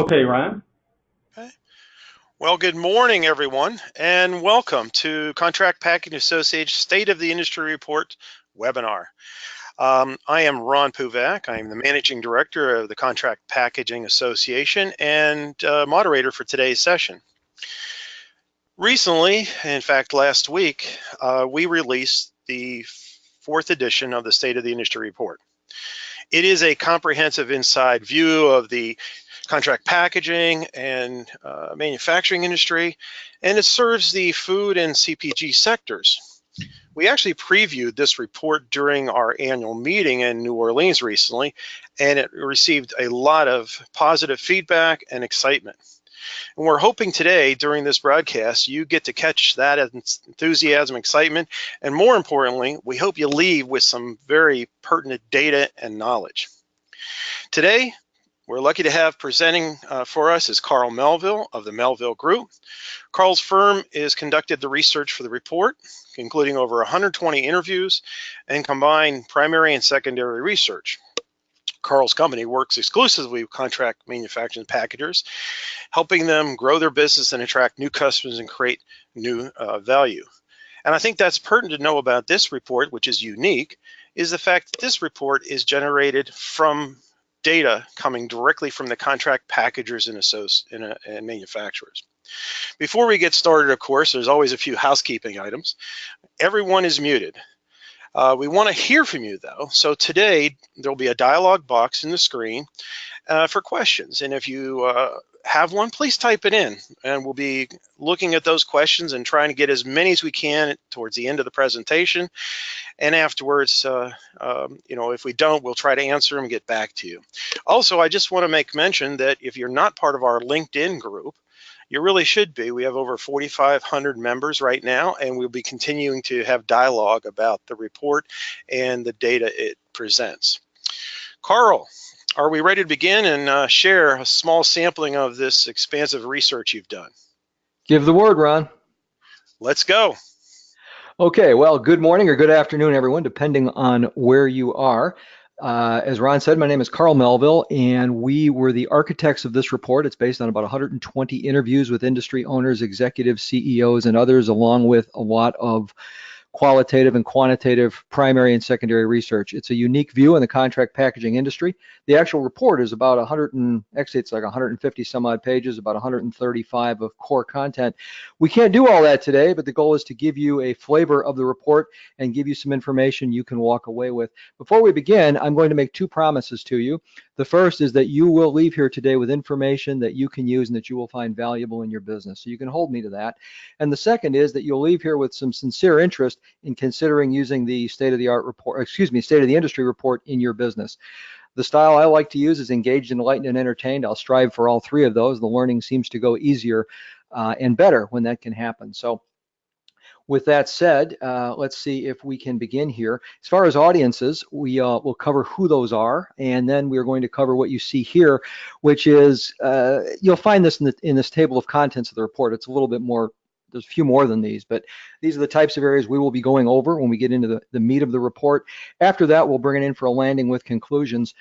Okay, Ryan. Okay. Well, good morning, everyone, and welcome to Contract Packaging Association State of the Industry Report webinar. Um, I am Ron Puvak. I am the Managing Director of the Contract Packaging Association and uh, moderator for today's session. Recently, in fact, last week, uh, we released the fourth edition of the State of the Industry Report. It is a comprehensive inside view of the contract packaging and uh, manufacturing industry, and it serves the food and CPG sectors. We actually previewed this report during our annual meeting in New Orleans recently, and it received a lot of positive feedback and excitement. And we're hoping today during this broadcast, you get to catch that enthusiasm, excitement, and more importantly, we hope you leave with some very pertinent data and knowledge. Today, we're lucky to have presenting uh, for us is Carl Melville of the Melville Group. Carl's firm has conducted the research for the report, including over 120 interviews and combined primary and secondary research. Carl's company works exclusively with contract manufacturing packagers, helping them grow their business and attract new customers and create new uh, value. And I think that's pertinent to know about this report, which is unique, is the fact that this report is generated from data coming directly from the contract packagers and, and, and manufacturers. Before we get started, of course, there's always a few housekeeping items. Everyone is muted. Uh, we want to hear from you though. So today there'll be a dialog box in the screen uh, for questions. And if you uh, have one, please type it in and we'll be looking at those questions and trying to get as many as we can towards the end of the presentation. And afterwards, uh, um, you know, if we don't, we'll try to answer them and get back to you. Also, I just want to make mention that if you're not part of our LinkedIn group, you really should be. We have over 4,500 members right now, and we'll be continuing to have dialogue about the report and the data it presents. Carl, are we ready to begin and uh, share a small sampling of this expansive research you've done? Give the word, Ron. Let's go. Okay, well, good morning or good afternoon, everyone, depending on where you are. Uh, as Ron said, my name is Carl Melville, and we were the architects of this report. It's based on about 120 interviews with industry owners, executives, CEOs, and others, along with a lot of qualitative and quantitative primary and secondary research. It's a unique view in the contract packaging industry. The actual report is about 100 and actually it's like 150 some odd pages, about 135 of core content. We can't do all that today, but the goal is to give you a flavor of the report and give you some information you can walk away with. Before we begin, I'm going to make two promises to you. The first is that you will leave here today with information that you can use and that you will find valuable in your business. So you can hold me to that. And the second is that you'll leave here with some sincere interest in considering using the state of the art report, excuse me, state of the industry report in your business. The style I like to use is engaged, enlightened, and entertained. I'll strive for all three of those. The learning seems to go easier uh, and better when that can happen. So with that said, uh, let's see if we can begin here. As far as audiences, we uh, will cover who those are, and then we're going to cover what you see here, which is, uh, you'll find this in, the, in this table of contents of the report. It's a little bit more there's a few more than these, but these are the types of areas we will be going over when we get into the, the meat of the report. After that, we'll bring it in for a landing with conclusions.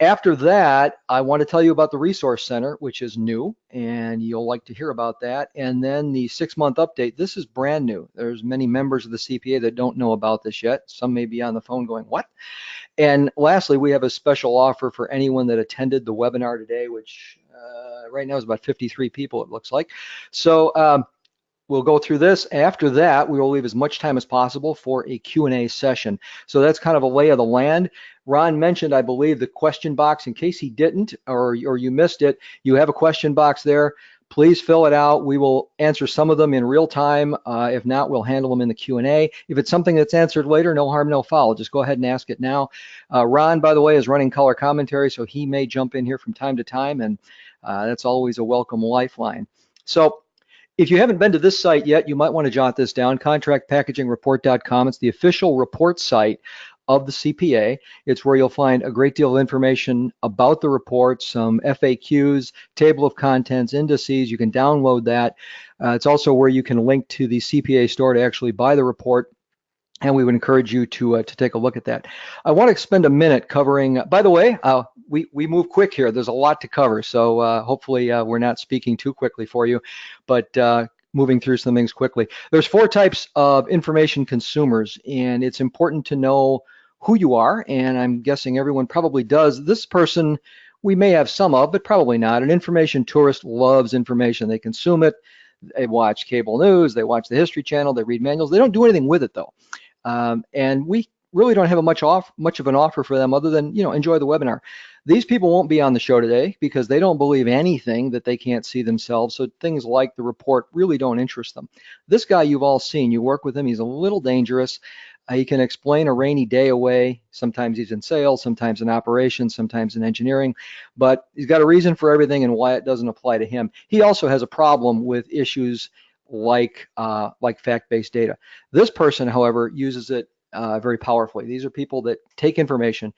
After that, I want to tell you about the Resource Center, which is new, and you'll like to hear about that. And then the six-month update. This is brand new. There's many members of the CPA that don't know about this yet. Some may be on the phone going, what? And lastly, we have a special offer for anyone that attended the webinar today, which uh, right now is about 53 people, it looks like. So um, We'll go through this. After that, we will leave as much time as possible for a Q&A session. So that's kind of a lay of the land. Ron mentioned, I believe, the question box. In case he didn't or, or you missed it, you have a question box there. Please fill it out. We will answer some of them in real time. Uh, if not, we'll handle them in the Q&A. If it's something that's answered later, no harm, no foul. Just go ahead and ask it now. Uh, Ron, by the way, is running color commentary, so he may jump in here from time to time, and uh, that's always a welcome lifeline. So if you haven't been to this site yet, you might want to jot this down, contractpackagingreport.com. It's the official report site of the CPA. It's where you'll find a great deal of information about the report, some FAQs, table of contents, indices. You can download that. Uh, it's also where you can link to the CPA store to actually buy the report and we would encourage you to uh, to take a look at that. I want to spend a minute covering. By the way, uh, we we move quick here. There's a lot to cover, so uh, hopefully uh, we're not speaking too quickly for you, but. Uh, moving through some things quickly. There's four types of information consumers, and it's important to know who you are. And I'm guessing everyone probably does. This person we may have some of, but probably not. An information tourist loves information. They consume it. They watch cable news. They watch the History Channel. They read manuals. They don't do anything with it though. Um, and we really don't have a much off much of an offer for them other than you know enjoy the webinar. These people won't be on the show today because they don't believe anything that they can't see themselves. So things like the report really don't interest them. This guy you've all seen, you work with him, he's a little dangerous. Uh, he can explain a rainy day away. Sometimes he's in sales, sometimes in operations, sometimes in engineering, but he's got a reason for everything and why it doesn't apply to him. He also has a problem with issues like uh, like fact-based data. This person, however, uses it uh, very powerfully. These are people that take information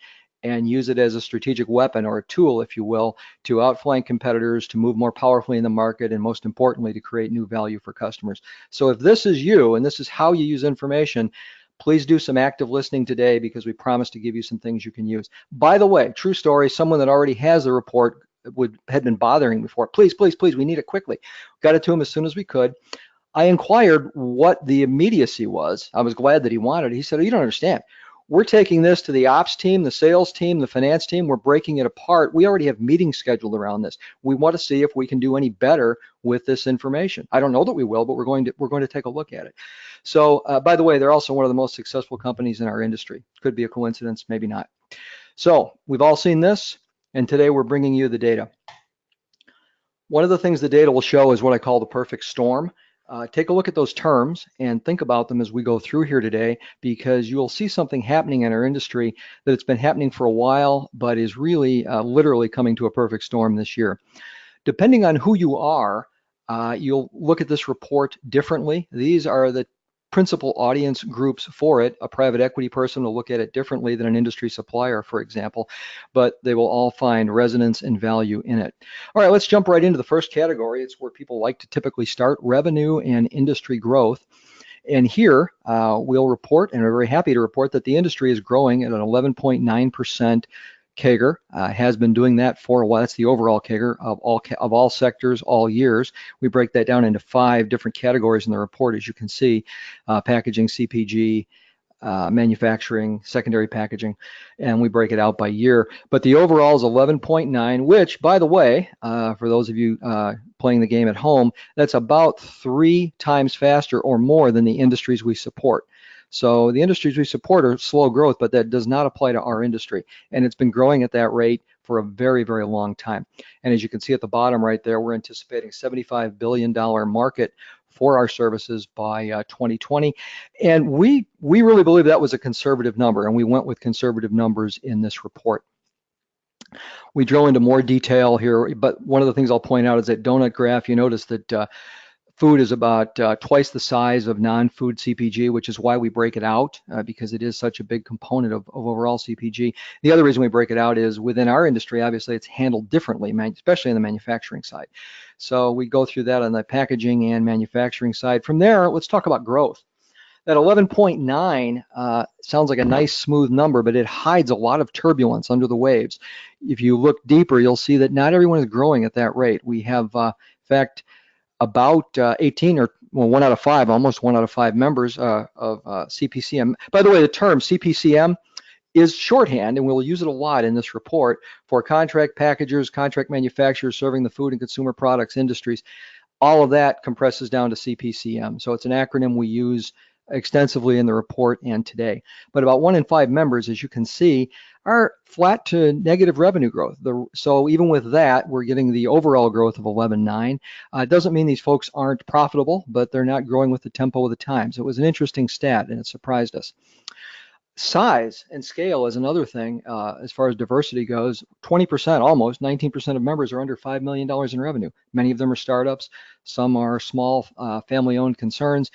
and use it as a strategic weapon or a tool, if you will, to outflank competitors, to move more powerfully in the market, and most importantly, to create new value for customers. So if this is you and this is how you use information, please do some active listening today because we promise to give you some things you can use. By the way, true story, someone that already has the report would had been bothering before. Please, please, please, we need it quickly. Got it to him as soon as we could. I inquired what the immediacy was. I was glad that he wanted it. He said, oh, you don't understand. We're taking this to the ops team, the sales team, the finance team. We're breaking it apart. We already have meetings scheduled around this. We want to see if we can do any better with this information. I don't know that we will, but we're going to we're going to take a look at it. So, uh, by the way, they're also one of the most successful companies in our industry. Could be a coincidence, maybe not. So, we've all seen this, and today we're bringing you the data. One of the things the data will show is what I call the perfect storm. Uh, take a look at those terms and think about them as we go through here today because you'll see something happening in our industry that it's been happening for a while but is really uh, literally coming to a perfect storm this year. Depending on who you are, uh, you'll look at this report differently. These are the principal audience groups for it. A private equity person will look at it differently than an industry supplier, for example, but they will all find resonance and value in it. All right, let's jump right into the first category. It's where people like to typically start revenue and industry growth. And here uh, we'll report, and we're very happy to report that the industry is growing at an 11.9% CAGR uh, has been doing that for a while. That's the overall CAGR of all of all sectors, all years. We break that down into five different categories in the report, as you can see: uh, packaging, CPG, uh, manufacturing, secondary packaging, and we break it out by year. But the overall is 11.9, which, by the way, uh, for those of you uh, playing the game at home, that's about three times faster or more than the industries we support. So the industries we support are slow growth, but that does not apply to our industry. And it's been growing at that rate for a very, very long time. And as you can see at the bottom right there, we're anticipating $75 billion market for our services by uh, 2020. And we, we really believe that was a conservative number, and we went with conservative numbers in this report. We drill into more detail here, but one of the things I'll point out is that donut graph, you notice that uh, Food is about uh, twice the size of non-food CPG, which is why we break it out uh, because it is such a big component of, of, overall CPG. The other reason we break it out is within our industry, obviously it's handled differently, especially on the manufacturing side. So we go through that on the packaging and manufacturing side. From there, let's talk about growth. That 11.9 uh, sounds like a nice smooth number, but it hides a lot of turbulence under the waves. If you look deeper, you'll see that not everyone is growing at that rate. We have, uh, in fact, about uh, 18 or well, one out of five, almost one out of five members uh, of uh, CPCM. By the way, the term CPCM is shorthand, and we'll use it a lot in this report for contract packagers, contract manufacturers serving the food and consumer products industries. All of that compresses down to CPCM. So it's an acronym we use extensively in the report and today. But about one in five members, as you can see, are flat to negative revenue growth. The, so even with that, we're getting the overall growth of 11.9. Uh, it doesn't mean these folks aren't profitable, but they're not growing with the tempo of the times. It was an interesting stat and it surprised us. Size and scale is another thing uh, as far as diversity goes. 20%, almost 19% of members are under $5 million in revenue. Many of them are startups. Some are small uh, family-owned concerns.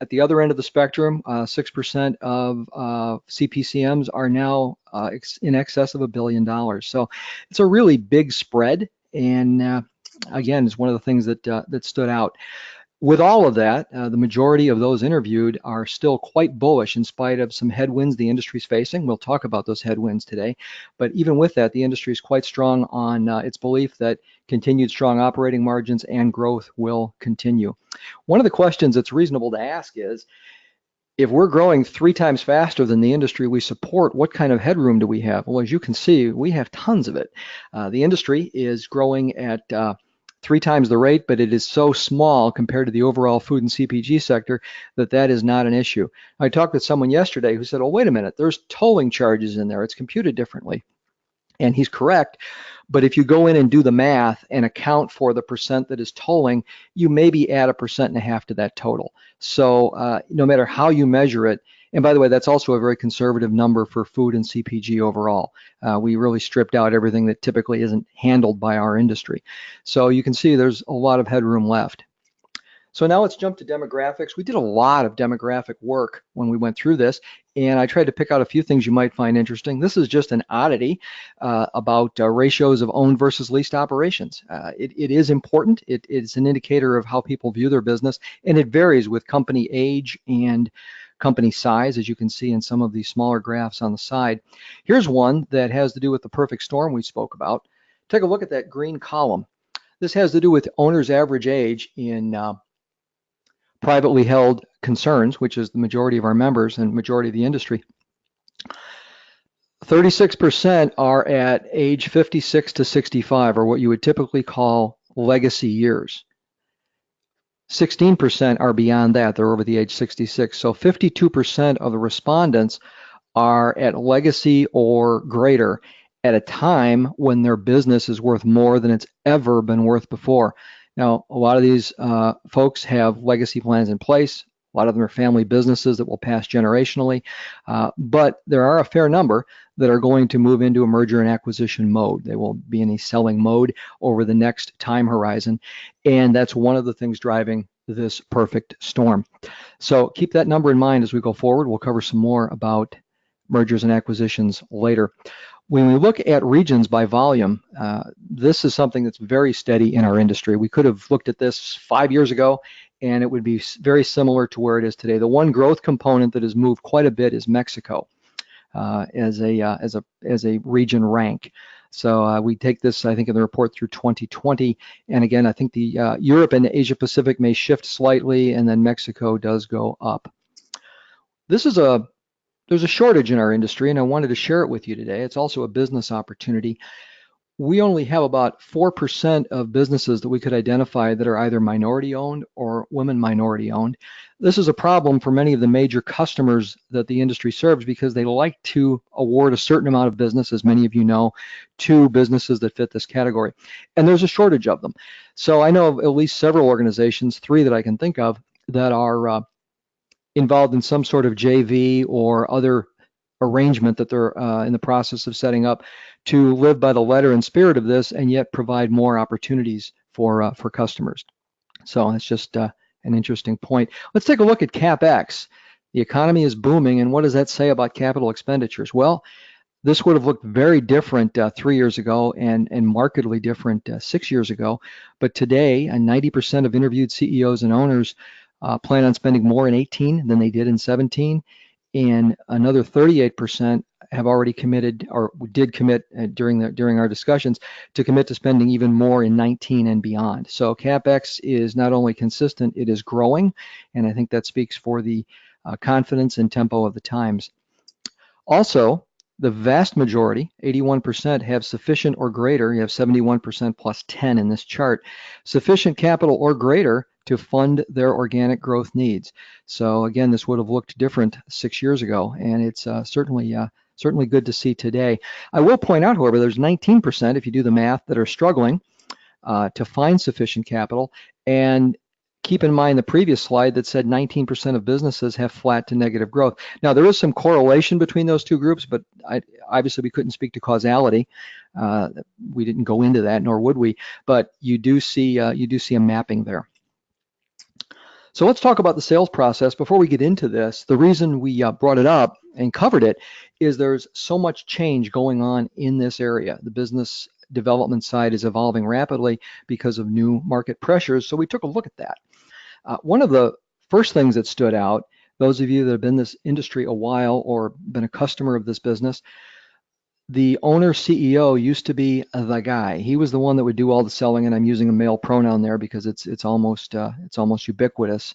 At the other end of the spectrum, 6% uh, of uh, CPCMs are now uh, in excess of a billion dollars. So it's a really big spread. And again, it's one of the things that, that stood out. With all of that, uh, the majority of those interviewed are still quite bullish in spite of some headwinds the industry is facing. We'll talk about those headwinds today. But even with that, the industry is quite strong on uh, its belief that continued strong operating margins and growth will continue. One of the questions that's reasonable to ask is, if we're growing three times faster than the industry we support, what kind of headroom do we have? Well, as you can see, we have tons of it. Uh, the industry is growing at uh, three times the rate, but it is so small compared to the overall food and CPG sector that that is not an issue. I talked with someone yesterday who said, "Oh, wait a minute, there's tolling charges in there. It's computed differently." And he's correct, but if you go in and do the math and account for the percent that is tolling, you maybe add a percent and a half to that total. So uh, no matter how you measure it, and by the way, that's also a very conservative number for food and CPG overall. Uh, we really stripped out everything that typically isn't handled by our industry. So you can see there's a lot of headroom left. So now let's jump to demographics. We did a lot of demographic work when we went through this, and I tried to pick out a few things you might find interesting. This is just an oddity uh, about uh, ratios of owned versus leased operations. Uh, it, it is important. It, it's an indicator of how people view their business, and it varies with company age and company size, as you can see in some of these smaller graphs on the side. Here's one that has to do with the perfect storm we spoke about. Take a look at that green column. This has to do with owner's average age in uh, privately held concerns, which is the majority of our members and majority of the industry. 36% are at age 56 to 65, or what you would typically call legacy years. 16% are beyond that, they're over the age 66. So 52% of the respondents are at legacy or greater at a time when their business is worth more than it's ever been worth before. Now, a lot of these uh, folks have legacy plans in place. A lot of them are family businesses that will pass generationally, uh, but there are a fair number that are going to move into a merger and acquisition mode. They will be in a selling mode over the next time horizon, and that's one of the things driving this perfect storm. So keep that number in mind as we go forward. We'll cover some more about mergers and acquisitions later. When we look at regions by volume, uh, this is something that's very steady in our industry. We could have looked at this five years ago and it would be very similar to where it is today. The one growth component that has moved quite a bit is Mexico uh, as a uh, as a as a region rank. So uh, we take this, I think, in the report through 2020. And again, I think the uh, Europe and Asia Pacific may shift slightly, and then Mexico does go up. This is a there's a shortage in our industry, and I wanted to share it with you today. It's also a business opportunity we only have about 4% of businesses that we could identify that are either minority owned or women minority owned. This is a problem for many of the major customers that the industry serves because they like to award a certain amount of business, as many of you know, to businesses that fit this category. And there's a shortage of them. So I know of at least several organizations, three that I can think of, that are uh, involved in some sort of JV or other arrangement that they're uh, in the process of setting up to live by the letter and spirit of this and yet provide more opportunities for uh, for customers. So that's just uh, an interesting point. Let's take a look at CapEx. The economy is booming, and what does that say about capital expenditures? Well, this would have looked very different uh, three years ago and, and markedly different uh, six years ago. But today, 90% of interviewed CEOs and owners uh, plan on spending more in 18 than they did in 17 and another 38% have already committed or did commit uh, during the during our discussions to commit to spending even more in 19 and beyond. So capex is not only consistent, it is growing, and I think that speaks for the uh, confidence and tempo of the times. Also, the vast majority, 81%, have sufficient or greater. You have 71% plus 10 in this chart. Sufficient capital or greater to fund their organic growth needs. So again, this would have looked different six years ago, and it's uh, certainly uh, certainly good to see today. I will point out, however, there's 19%, if you do the math, that are struggling uh, to find sufficient capital, and keep in mind the previous slide that said 19% of businesses have flat to negative growth. Now there is some correlation between those two groups, but I, obviously we couldn't speak to causality. Uh, we didn't go into that, nor would we. But you do see uh, you do see a mapping there. So let's talk about the sales process. Before we get into this, the reason we uh, brought it up and covered it is there's so much change going on in this area. The business development side is evolving rapidly because of new market pressures. So we took a look at that. Uh, one of the first things that stood out, those of you that have been in this industry a while or been a customer of this business, the owner CEO used to be the guy. He was the one that would do all the selling, and I'm using a male pronoun there because it's it's almost uh, it's almost ubiquitous,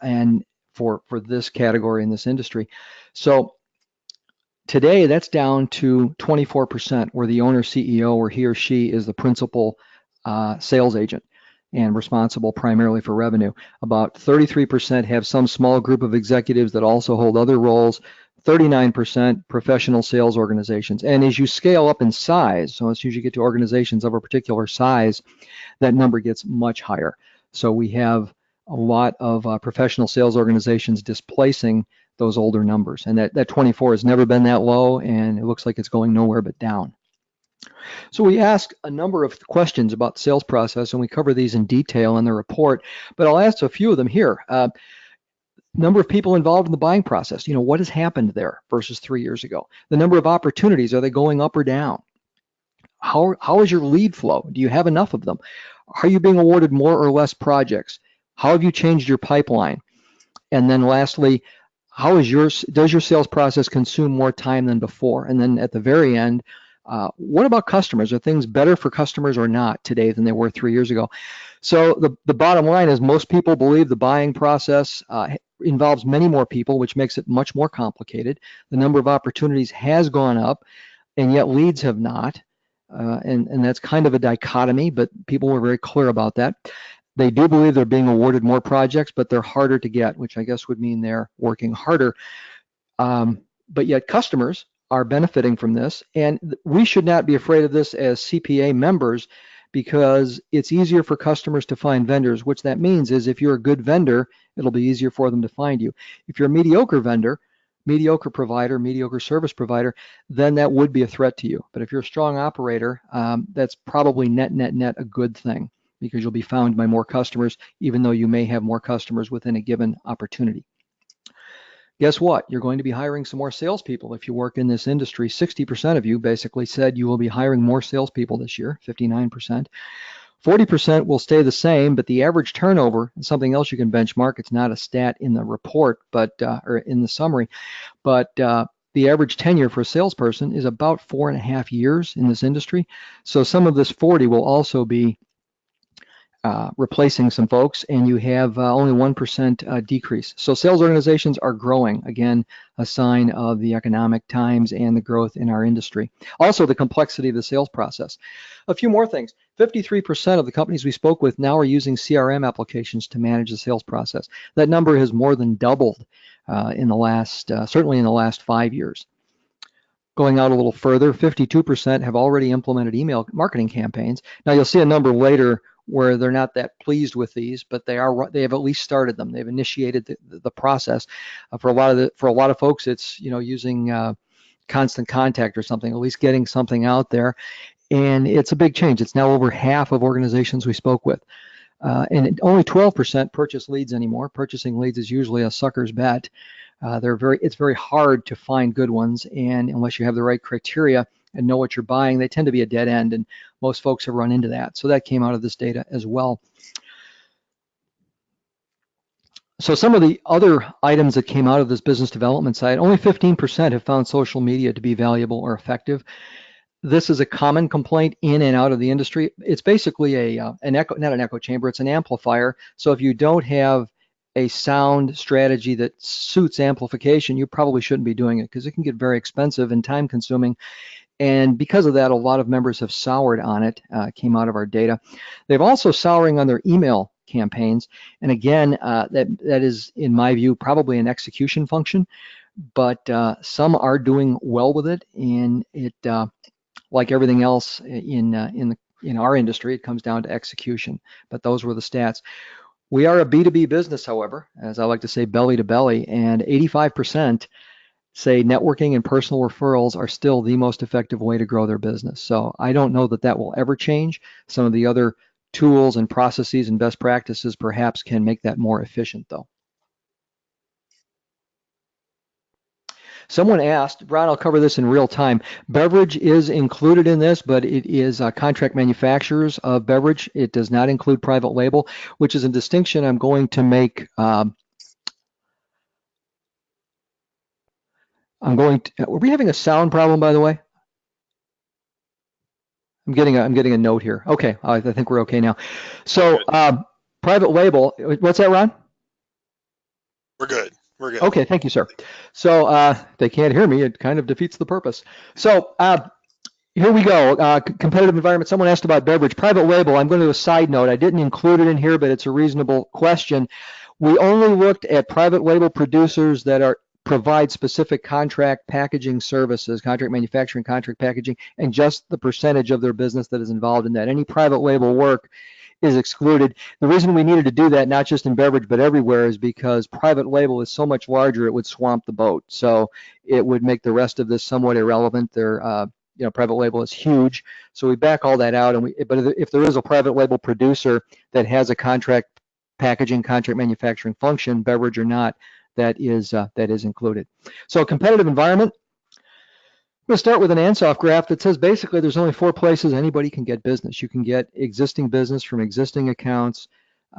and for for this category in this industry. So today that's down to 24%, where the owner CEO or he or she is the principal uh, sales agent and responsible primarily for revenue. About 33% have some small group of executives that also hold other roles. 39% professional sales organizations. And as you scale up in size, so as soon as you get to organizations of a particular size, that number gets much higher. So we have a lot of uh, professional sales organizations displacing those older numbers. And that, that 24 has never been that low, and it looks like it's going nowhere but down. So we ask a number of questions about the sales process, and we cover these in detail in the report, but I'll ask a few of them here. Uh, number of people involved in the buying process. You know, what has happened there versus three years ago? The number of opportunities, are they going up or down? How, how is your lead flow? Do you have enough of them? Are you being awarded more or less projects? How have you changed your pipeline? And then lastly, how is your, does your sales process consume more time than before? And then at the very end, uh, what about customers? Are things better for customers or not today than they were three years ago? So the, the bottom line is most people believe the buying process uh, involves many more people, which makes it much more complicated. The number of opportunities has gone up, and yet leads have not. Uh, and, and that's kind of a dichotomy, but people were very clear about that. They do believe they're being awarded more projects, but they're harder to get, which I guess would mean they're working harder. Um, but yet customers are benefiting from this, and we should not be afraid of this as CPA members because it's easier for customers to find vendors, which that means is if you're a good vendor, it'll be easier for them to find you. If you're a mediocre vendor, mediocre provider, mediocre service provider, then that would be a threat to you. But if you're a strong operator, um, that's probably net, net, net a good thing because you'll be found by more customers, even though you may have more customers within a given opportunity guess what? You're going to be hiring some more salespeople if you work in this industry. 60% of you basically said you will be hiring more salespeople this year, 59%. 40% will stay the same, but the average turnover is something else you can benchmark. It's not a stat in the report, but uh, or in the summary, but uh, the average tenure for a salesperson is about four and a half years in this industry. So some of this 40 will also be uh, replacing some folks, and you have uh, only 1% uh, decrease. So sales organizations are growing, again, a sign of the economic times and the growth in our industry. Also, the complexity of the sales process. A few more things. 53% of the companies we spoke with now are using CRM applications to manage the sales process. That number has more than doubled uh, in the last, uh, certainly in the last five years. Going out a little further, 52% have already implemented email marketing campaigns. Now you'll see a number later where they're not that pleased with these, but they are they have at least started them. They've initiated the, the process. Uh, for a lot of the, for a lot of folks, it's you know using uh, constant contact or something, at least getting something out there, and it's a big change. It's now over half of organizations we spoke with. Uh, and only 12% purchase leads anymore. Purchasing leads is usually a sucker's bet. Uh, they're very, it's very hard to find good ones, and unless you have the right criteria, and know what you're buying, they tend to be a dead end, and most folks have run into that. So that came out of this data as well. So some of the other items that came out of this business development side, only 15% have found social media to be valuable or effective. This is a common complaint in and out of the industry. It's basically a uh, an echo, not an echo chamber, it's an amplifier. So if you don't have a sound strategy that suits amplification, you probably shouldn't be doing it because it can get very expensive and time consuming and because of that, a lot of members have soured on it, uh, came out of our data. They've also souring on their email campaigns. And again, uh, that, that is, in my view, probably an execution function, but uh, some are doing well with it. And it, uh, like everything else in, uh, in, the, in our industry, it comes down to execution. But those were the stats. We are a B2B business, however, as I like to say, belly to belly, and 85% say networking and personal referrals are still the most effective way to grow their business. So I don't know that that will ever change. Some of the other tools and processes and best practices perhaps can make that more efficient though. Someone asked, Ron, I'll cover this in real time. Beverage is included in this, but it is uh, contract manufacturers of beverage. It does not include private label, which is a distinction I'm going to make. Um, I'm going to, were we having a sound problem, by the way? I'm getting a, I'm getting a note here. Okay, I think we're okay now. So um, private label, what's that, Ron? We're good. We're good. Okay, thank you, sir. So uh, they can't hear me. It kind of defeats the purpose. So uh, here we go. Uh, competitive environment. Someone asked about beverage. Private label. I'm going to do a side note. I didn't include it in here, but it's a reasonable question. We only looked at private label producers that are provide specific contract packaging services, contract manufacturing, contract packaging, and just the percentage of their business that is involved in that. Any private label work is excluded. The reason we needed to do that, not just in beverage, but everywhere, is because private label is so much larger, it would swamp the boat. So it would make the rest of this somewhat irrelevant. Their, uh, you know, private label is huge. So we back all that out. And we, but if there is a private label producer that has a contract packaging, contract manufacturing function, beverage or not, that is uh, that is included. So competitive environment, I'm going to start with an Ansoff graph that says basically there's only four places anybody can get business. You can get existing business from existing accounts,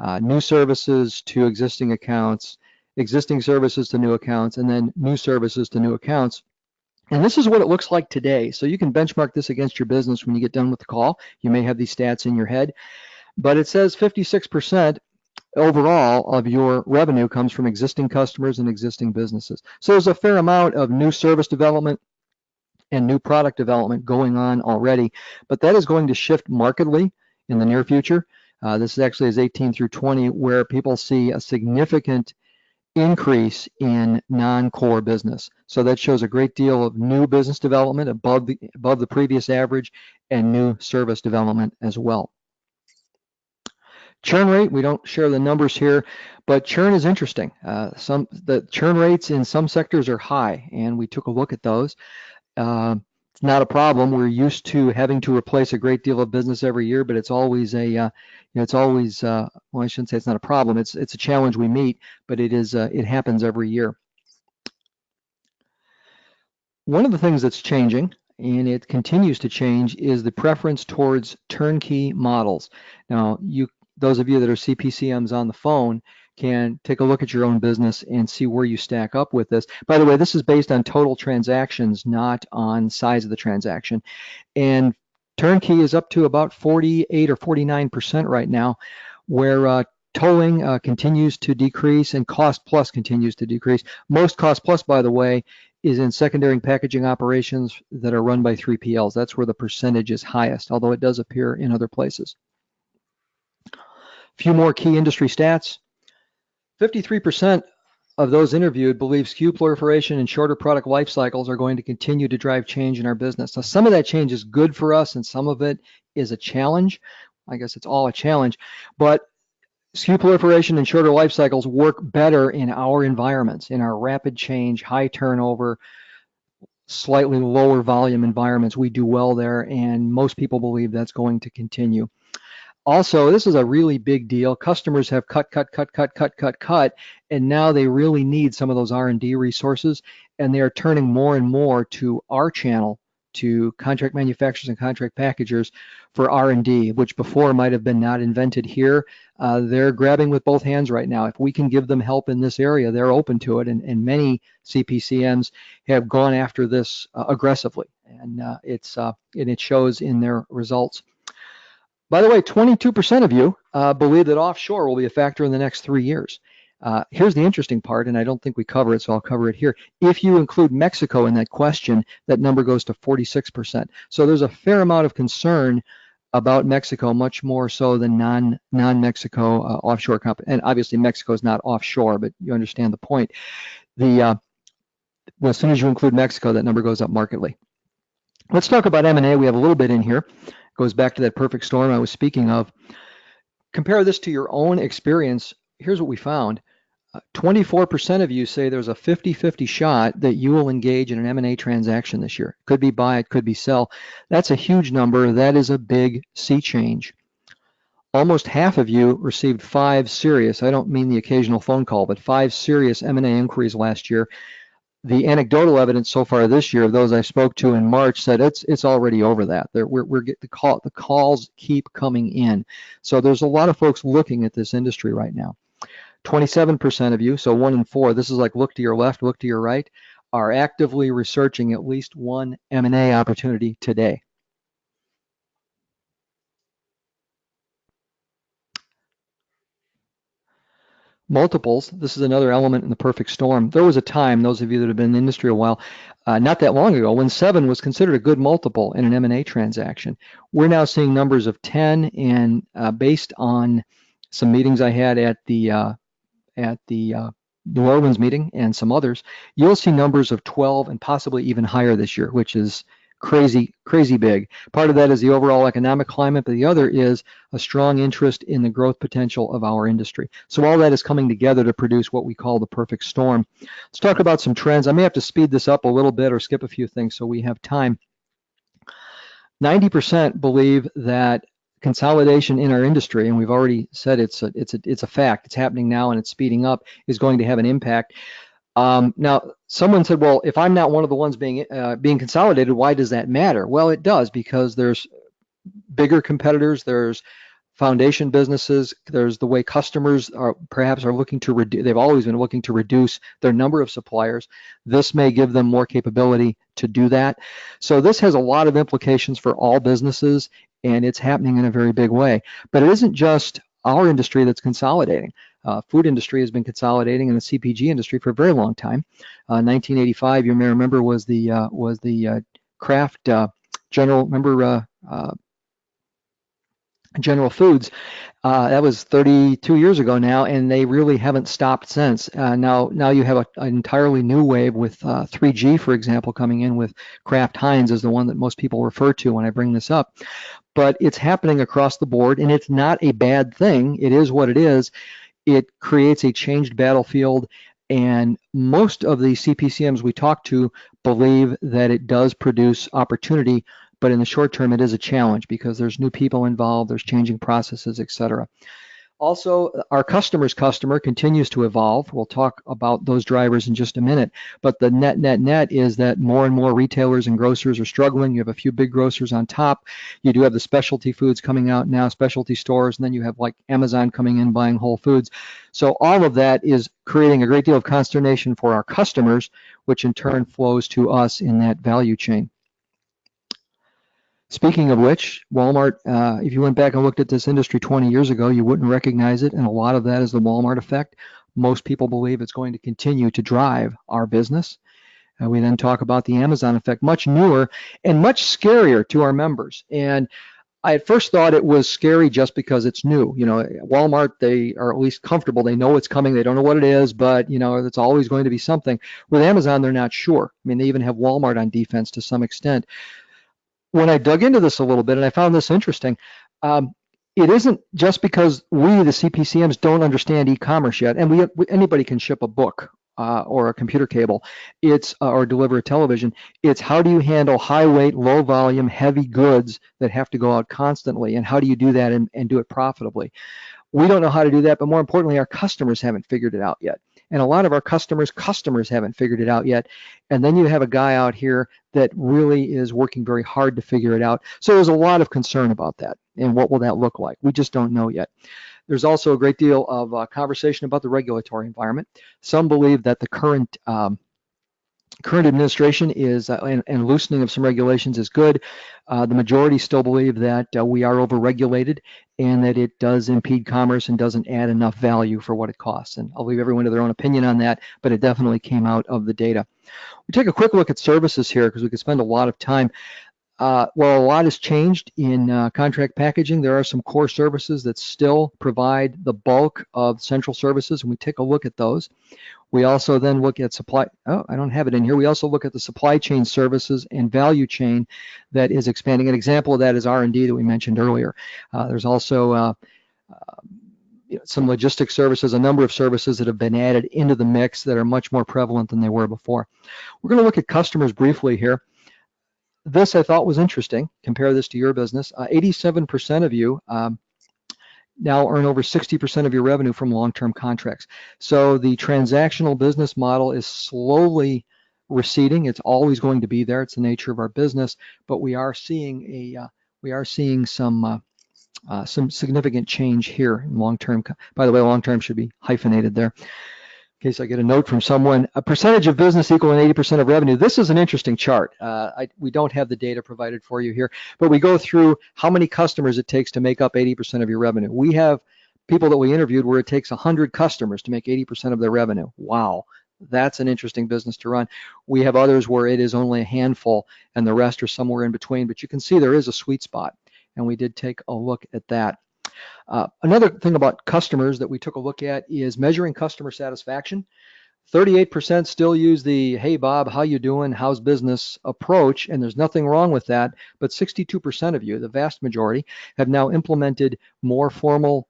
uh, new services to existing accounts, existing services to new accounts, and then new services to new accounts. And this is what it looks like today. So you can benchmark this against your business when you get done with the call. You may have these stats in your head, but it says 56% overall of your revenue comes from existing customers and existing businesses. So there's a fair amount of new service development, and new product development going on already, but that is going to shift markedly in the near future. Uh, this actually is 18 through 20, where people see a significant increase in non-core business. So that shows a great deal of new business development above the above the previous average and new service development as well. Churn rate, we don't share the numbers here, but churn is interesting. Uh, some the churn rates in some sectors are high, and we took a look at those uh, it's not a problem. We're used to having to replace a great deal of business every year, but it's always a, uh, it's always, uh, well, I shouldn't say it's not a problem. It's it's a challenge we meet, but it is, uh, it happens every year. One of the things that's changing, and it continues to change, is the preference towards turnkey models. Now, you, those of you that are CPCMs on the phone, can take a look at your own business and see where you stack up with this. By the way, this is based on total transactions, not on size of the transaction. And turnkey is up to about 48 or 49% right now, where uh, tolling uh, continues to decrease and cost plus continues to decrease. Most cost plus, by the way, is in secondary packaging operations that are run by 3PLs. That's where the percentage is highest, although it does appear in other places. Few more key industry stats. 53% of those interviewed believe SKU proliferation and shorter product life cycles are going to continue to drive change in our business. Now, some of that change is good for us and some of it is a challenge. I guess it's all a challenge, but SKU proliferation and shorter life cycles work better in our environments, in our rapid change, high turnover, slightly lower volume environments. We do well there, and most people believe that's going to continue. Also, this is a really big deal. Customers have cut, cut, cut, cut, cut, cut, cut, and now they really need some of those R&D resources, and they are turning more and more to our channel, to contract manufacturers and contract packagers for R&D, which before might have been not invented here. Uh, they're grabbing with both hands right now. If we can give them help in this area, they're open to it, and, and many CPCMs have gone after this uh, aggressively, and uh, it's uh, and it shows in their results. By the way, 22% of you uh, believe that offshore will be a factor in the next three years. Uh, here's the interesting part, and I don't think we cover it, so I'll cover it here. If you include Mexico in that question, that number goes to 46%. So there's a fair amount of concern about Mexico, much more so than non non Mexico uh, offshore company. And obviously, Mexico is not offshore, but you understand the point. The uh, well, as soon as you include Mexico, that number goes up markedly. Let's talk about M&A. We have a little bit in here It goes back to that perfect storm I was speaking of. Compare this to your own experience. Here's what we found. 24% uh, of you say there's a 50-50 shot that you will engage in an M&A transaction this year. Could be buy, it could be sell. That's a huge number. That is a big sea change. Almost half of you received five serious, I don't mean the occasional phone call, but five serious M&A inquiries last year. The anecdotal evidence so far this year of those I spoke to in March said it's it's already over that. We're we're get the call the calls keep coming in. So there's a lot of folks looking at this industry right now. 27% of you, so one in four. This is like look to your left, look to your right, are actively researching at least one M&A opportunity today. Multiples. This is another element in the perfect storm. There was a time, those of you that have been in the industry a while, uh, not that long ago, when seven was considered a good multiple in an M&A transaction. We're now seeing numbers of 10, and uh, based on some meetings I had at the uh, at the uh, New Orleans meeting and some others, you'll see numbers of 12 and possibly even higher this year, which is crazy, crazy big. Part of that is the overall economic climate, but the other is a strong interest in the growth potential of our industry. So all that is coming together to produce what we call the perfect storm. Let's talk about some trends. I may have to speed this up a little bit or skip a few things so we have time. 90% believe that consolidation in our industry, and we've already said it's a, it's a, it's a fact, it's happening now and it's speeding up, is going to have an impact. Um, now, someone said, well, if I'm not one of the ones being uh, being consolidated, why does that matter? Well, it does because there's bigger competitors, there's foundation businesses, there's the way customers are perhaps are looking to reduce, they've always been looking to reduce their number of suppliers. This may give them more capability to do that. So this has a lot of implications for all businesses and it's happening in a very big way. But it isn't just our industry that's consolidating. Uh, food industry has been consolidating in the CPG industry for a very long time. Uh, 1985, you may remember, was the uh, was the uh, Kraft uh, General. Remember uh, General Foods. That was 32 years ago now, and they really haven't stopped since. Now, now you have a, an entirely new wave with uh, 3G, for example, coming in with Kraft Heinz is the one that most people refer to when I bring this up. But it's happening across the board, and it's not a bad thing. It is what it is. It creates a changed battlefield, and most of the CPCMs we talk to believe that it does produce opportunity but in the short term, it is a challenge because there's new people involved, there's changing processes, et cetera. Also, our customer's customer continues to evolve. We'll talk about those drivers in just a minute. But the net, net, net is that more and more retailers and grocers are struggling. You have a few big grocers on top. You do have the specialty foods coming out now, specialty stores, and then you have like Amazon coming in buying Whole Foods. So all of that is creating a great deal of consternation for our customers, which in turn flows to us in that value chain. Speaking of which, Walmart, uh, if you went back and looked at this industry 20 years ago, you wouldn't recognize it. And a lot of that is the Walmart effect. Most people believe it's going to continue to drive our business. Uh, we then talk about the Amazon effect, much newer and much scarier to our members. And I at first thought it was scary just because it's new. You know, Walmart, they are at least comfortable. They know it's coming. They don't know what it is, but you know, it's always going to be something. With Amazon, they're not sure. I mean, they even have Walmart on defense to some extent when I dug into this a little bit and I found this interesting, um, it isn't just because we, the CPCMs, don't understand e-commerce yet, and we, we anybody can ship a book uh, or a computer cable, it's uh, or deliver a television. It's how do you handle high weight, low volume, heavy goods that have to go out constantly, and how do you do that and, and do it profitably? We don't know how to do that, but more importantly, our customers haven't figured it out yet. And a lot of our customers' customers haven't figured it out yet. And then you have a guy out here that really is working very hard to figure it out. So there's a lot of concern about that. And what will that look like? We just don't know yet. There's also a great deal of uh, conversation about the regulatory environment. Some believe that the current um, current administration is uh, and, and, loosening of some regulations is good. Uh, the majority still believe that uh, we are overregulated and that it does impede commerce and doesn't add enough value for what it costs. And I'll leave everyone to their own opinion on that, but it definitely came out of the data. We take a quick look at services here because we could spend a lot of time. Uh, well, a lot has changed in uh, contract packaging. There are some core services that still provide the bulk of central services, and we take a look at those. We also then look at supply, oh, I don't have it in here. We also look at the supply chain services and value chain that is expanding. An example of that is R&D that we mentioned earlier. Uh, there's also uh, uh, some logistic services, a number of services that have been added into the mix that are much more prevalent than they were before. We're going to look at customers briefly here. This I thought was interesting. Compare this to your business. 87% uh, of you um, now earn over 60% of your revenue from long-term contracts. So the transactional business model is slowly receding. It's always going to be there. It's the nature of our business, but we are seeing a uh, we are seeing some uh, uh, some significant change here in long term. By the way, long term should be hyphenated there. In case I get a note from someone, a percentage of business equaling 80% of revenue. This is an interesting chart. Uh, I, we don't have the data provided for you here, but we go through how many customers it takes to make up 80% of your revenue. We have people that we interviewed where it takes 100 customers to make 80% of their revenue. Wow, that's an interesting business to run. We have others where it is only a handful and the rest are somewhere in between, but you can see there is a sweet spot and we did take a look at that. Uh, another thing about customers that we took a look at is measuring customer satisfaction. 38% still use the hey Bob, how you doing? How's business approach? And there's nothing wrong with that, but 62% of you, the vast majority, have now implemented more formal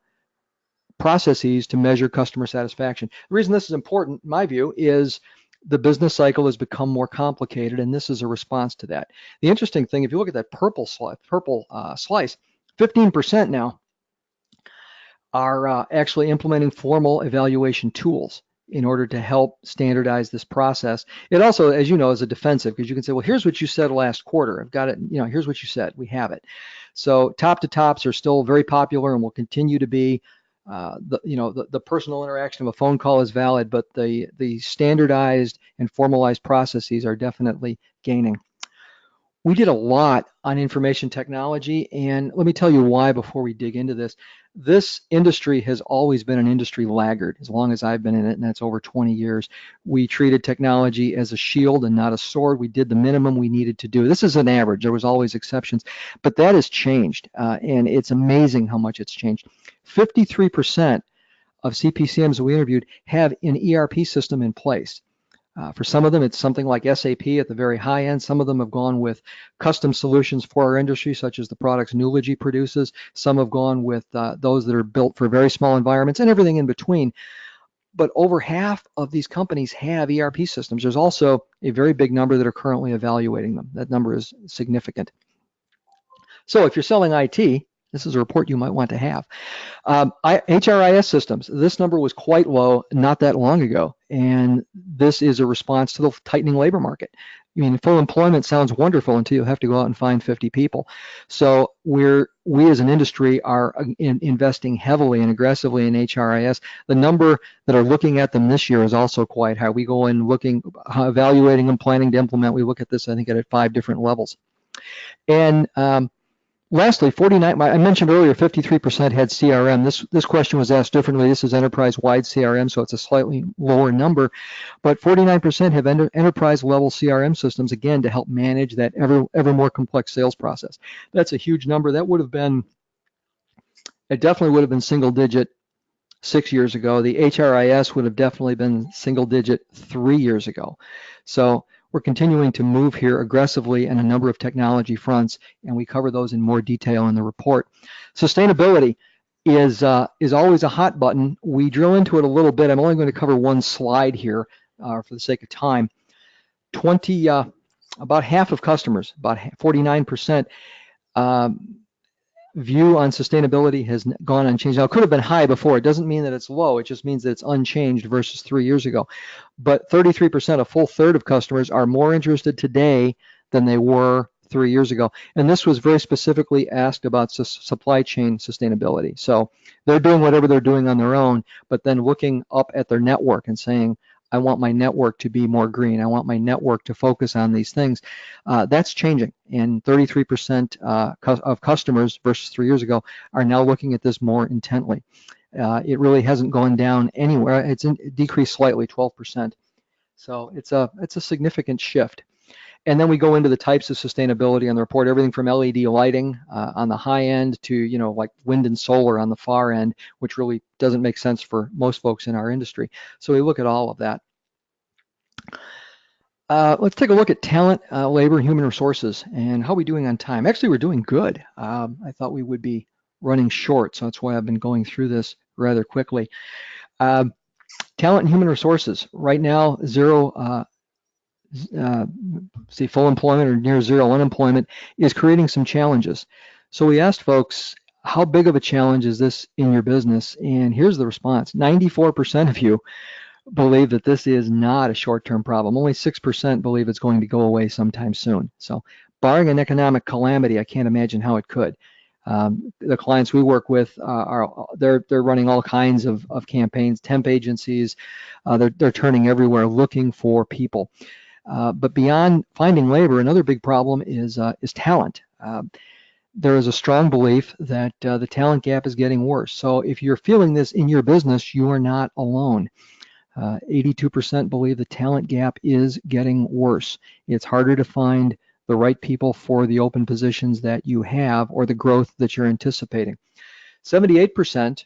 processes to measure customer satisfaction. The reason this is important, in my view, is the business cycle has become more complicated, and this is a response to that. The interesting thing, if you look at that purple slice, purple uh, slice, 15% now are uh, actually implementing formal evaluation tools in order to help standardize this process. It also, as you know, is a defensive because you can say, well, here's what you said last quarter. I've got it, you know, here's what you said. We have it. So top to tops are still very popular and will continue to be. Uh, the, you know, the, the personal interaction of a phone call is valid, but the, the standardized and formalized processes are definitely gaining. We did a lot on information technology, and let me tell you why before we dig into this. This industry has always been an industry laggard as long as I've been in it, and that's over 20 years. We treated technology as a shield and not a sword. We did the minimum we needed to do. This is an average. There was always exceptions, but that has changed, uh, and it's amazing how much it's changed. 53% of CPCMs we interviewed have an ERP system in place. Uh, for some of them, it's something like SAP at the very high end. Some of them have gone with custom solutions for our industry, such as the products Nulogy produces. Some have gone with uh, those that are built for very small environments and everything in between. But over half of these companies have ERP systems. There's also a very big number that are currently evaluating them. That number is significant. So if you're selling IT, this is a report you might want to have. Um, I, HRIS systems, this number was quite low not that long ago, and this is a response to the tightening labor market. I mean, full employment sounds wonderful until you have to go out and find 50 people. So we're we as an industry are uh, in, investing heavily and aggressively in HRIS. The number that are looking at them this year is also quite high. We go in looking, uh, evaluating and planning to implement. We look at this, I think, at five different levels. And um, Lastly, 49, I mentioned earlier 53% had CRM. This, this question was asked differently. This is enterprise-wide CRM, so it's a slightly lower number, but 49% have enter, enterprise-level CRM systems, again, to help manage that ever, ever more complex sales process. That's a huge number. That would have been, it definitely would have been single digit six years ago. The HRIS would have definitely been single digit three years ago. So we're continuing to move here aggressively in a number of technology fronts, and we cover those in more detail in the report. Sustainability is uh, is always a hot button. We drill into it a little bit. I'm only going to cover one slide here uh, for the sake of time. 20, uh, about half of customers, about 49%, um, view on sustainability has gone unchanged. Now, it could have been high before. It doesn't mean that it's low. It just means that it's unchanged versus three years ago. But 33%, a full third of customers are more interested today than they were three years ago. And this was very specifically asked about su supply chain sustainability. So they're doing whatever they're doing on their own, but then looking up at their network and saying, I want my network to be more green. I want my network to focus on these things. Uh, that's changing, and 33% uh, of customers versus three years ago are now looking at this more intently. Uh, it really hasn't gone down anywhere. It's in, it decreased slightly, 12%. So it's a it's a significant shift. And then we go into the types of sustainability on the report, everything from LED lighting uh, on the high end to, you know, like wind and solar on the far end, which really doesn't make sense for most folks in our industry. So we look at all of that. Uh, let's take a look at talent, uh, labor, human resources, and how are we doing on time? Actually, we're doing good. Um, I thought we would be running short, so that's why I've been going through this rather quickly. Um, talent and human resources. Right now, zero uh, uh, say full employment or near zero unemployment is creating some challenges. So we asked folks, how big of a challenge is this in your business? And here's the response. 94% of you believe that this is not a short-term problem. Only 6% believe it's going to go away sometime soon. So barring an economic calamity, I can't imagine how it could. Um, the clients we work with uh, are they're they're running all kinds of, of campaigns, temp agencies. Uh, they're they're turning everywhere looking for people. Uh, but beyond finding labor, another big problem is uh, is talent. Um, there is a strong belief that uh, the talent gap is getting worse. So if you're feeling this in your business, you are not alone. 82% uh, believe the talent gap is getting worse. It's harder to find the right people for the open positions that you have or the growth that you're anticipating. 78%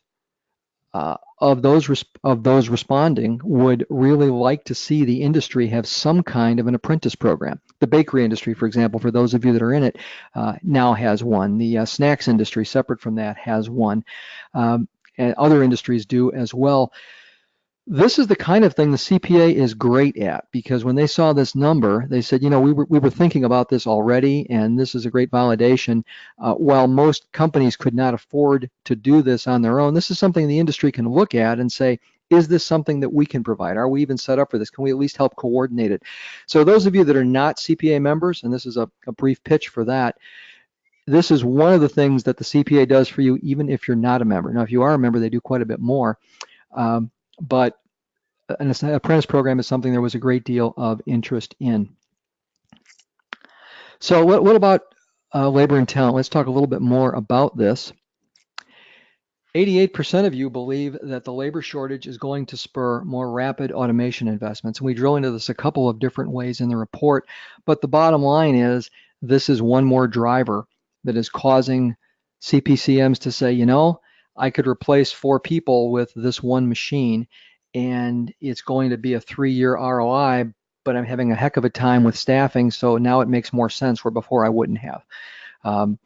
uh, of those of those responding would really like to see the industry have some kind of an apprentice program. The bakery industry, for example, for those of you that are in it, uh, now has one. The uh, snacks industry, separate from that, has one, um, and other industries do as well this is the kind of thing the CPA is great at because when they saw this number, they said, you know, we were, we were thinking about this already, and this is a great validation. Uh, while most companies could not afford to do this on their own, this is something the industry can look at and say, is this something that we can provide? Are we even set up for this? Can we at least help coordinate it? So those of you that are not CPA members, and this is a, a brief pitch for that, this is one of the things that the CPA does for you, even if you're not a member. Now, if you are a member, they do quite a bit more. Um, but an apprentice program is something there was a great deal of interest in. So what, what about uh, labor and talent? Let's talk a little bit more about this. 88% of you believe that the labor shortage is going to spur more rapid automation investments. And we drill into this a couple of different ways in the report, but the bottom line is this is one more driver that is causing CPCMs to say, you know, I could replace four people with this one machine and it's going to be a three-year ROI, but I'm having a heck of a time with staffing, so now it makes more sense where before I wouldn't have. Um,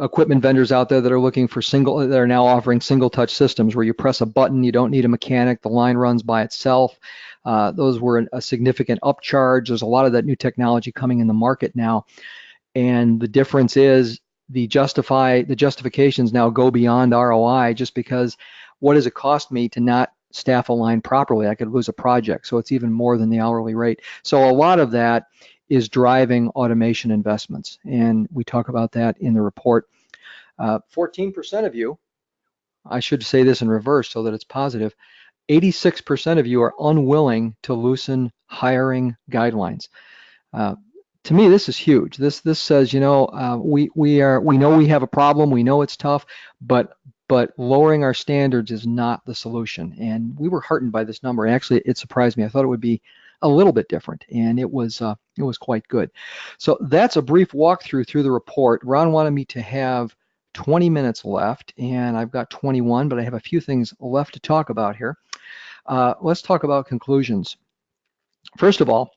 equipment vendors out there that are looking for single, that are now offering single touch systems where you press a button, you don't need a mechanic, the line runs by itself. Uh, those were a significant upcharge. There's a lot of that new technology coming in the market now. And the difference is the justify, the justifications now go beyond ROI just because what does it cost me to not staff aligned properly, I could lose a project. So it's even more than the hourly rate. So a lot of that is driving automation investments. And we talk about that in the report. 14% uh, of you, I should say this in reverse so that it's positive, 86% of you are unwilling to loosen hiring guidelines. Uh, to me, this is huge. This this says, you know, uh, we we are we know we have a problem. We know it's tough, but but lowering our standards is not the solution. And we were heartened by this number. Actually, it surprised me. I thought it would be a little bit different, and it was uh, it was quite good. So that's a brief walkthrough through the report. Ron wanted me to have 20 minutes left, and I've got 21, but I have a few things left to talk about here. Uh, let's talk about conclusions. First of all,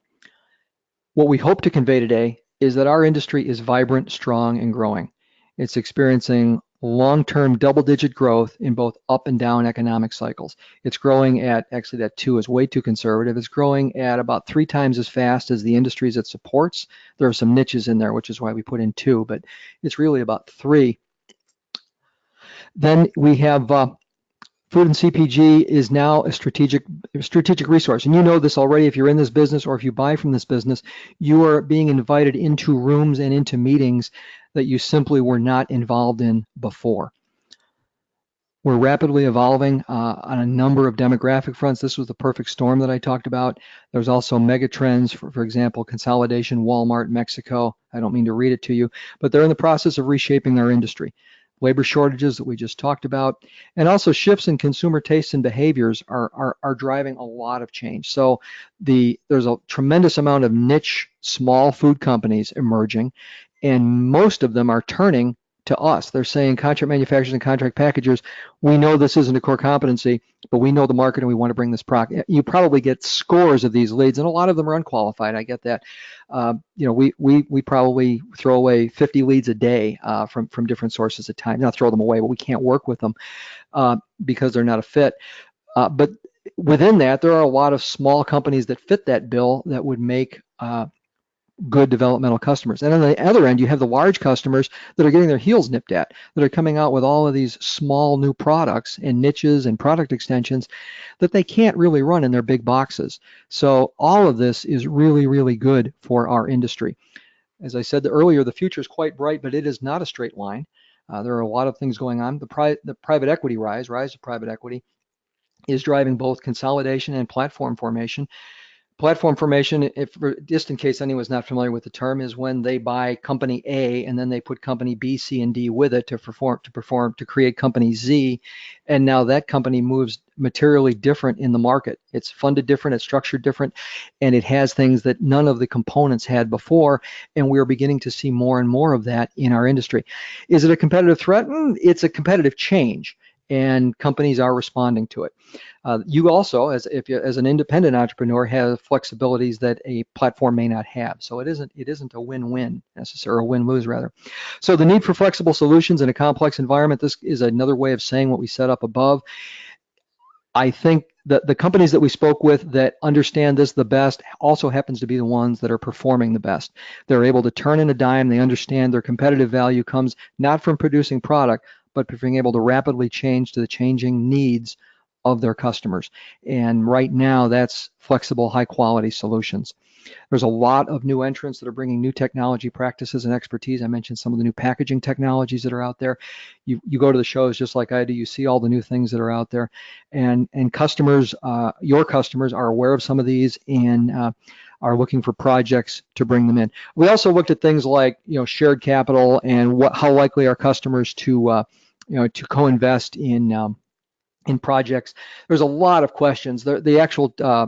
what we hope to convey today is that our industry is vibrant, strong, and growing. It's experiencing long-term double-digit growth in both up and down economic cycles. It's growing at, actually that two is way too conservative, it's growing at about three times as fast as the industries it supports. There are some niches in there, which is why we put in two, but it's really about three. Then we have uh, food and CPG is now a strategic strategic resource. And you know this already if you're in this business or if you buy from this business, you are being invited into rooms and into meetings that you simply were not involved in before. We're rapidly evolving uh, on a number of demographic fronts. This was the perfect storm that I talked about. There's also mega trends, for, for example, consolidation, Walmart, Mexico. I don't mean to read it to you, but they're in the process of reshaping our industry. Labor shortages that we just talked about, and also shifts in consumer tastes and behaviors are, are, are driving a lot of change. So the there's a tremendous amount of niche small food companies emerging, and most of them are turning to us. They're saying contract manufacturers and contract packagers, we know this isn't a core competency, but we know the market and we want to bring this product. You probably get scores of these leads, and a lot of them are unqualified. I get that. Uh, you know, we we we probably throw away 50 leads a day uh, from from different sources at times. Not throw them away, but we can't work with them uh, because they're not a fit. Uh, but within that, there are a lot of small companies that fit that bill that would make uh, good developmental customers. And on the other end, you have the large customers that are getting their heels nipped at, that are coming out with all of these small new products and niches and product extensions that they can't really run in their big boxes. So all of this is really, really good for our industry. As I said earlier, the future is quite bright, but it is not a straight line. Uh, there are a lot of things going on. The, pri the private equity rise, rise of private equity, is driving both consolidation and platform formation. Platform formation, if just in case anyone's not familiar with the term, is when they buy company A and then they put company B, C, and D with it to perform to perform to create company Z, and now that company moves materially different in the market. It's funded different, it's structured different, and it has things that none of the components had before, and we're beginning to see more and more of that in our industry. Is it a competitive threat? Mm, it's a competitive change and companies are responding to it. Uh, you also, as if you, as an independent entrepreneur, have flexibilities that a platform may not have. So it isn't it isn't a win-win necessarily, a win-lose rather. So the need for flexible solutions in a complex environment. This is another way of saying what we set up above. I think that the companies that we spoke with that understand this the best also happens to be the ones that are performing the best. They're able to turn in a dime. They understand their competitive value comes not from producing product, but being able to rapidly change to the changing needs of their customers. And right now, that's flexible, high quality solutions. There's a lot of new entrants that are bringing new technology practices and expertise. I mentioned some of the new packaging technologies that are out there. You, you go to the shows just like I do, you see all the new things that are out there. And, and customers, uh, your customers are aware of some of these and uh, are looking for projects to bring them in. We also looked at things like, you know, shared capital and what, how likely are customers to, uh, you know, to co-invest in um, in projects. There's a lot of questions. The, the actual uh,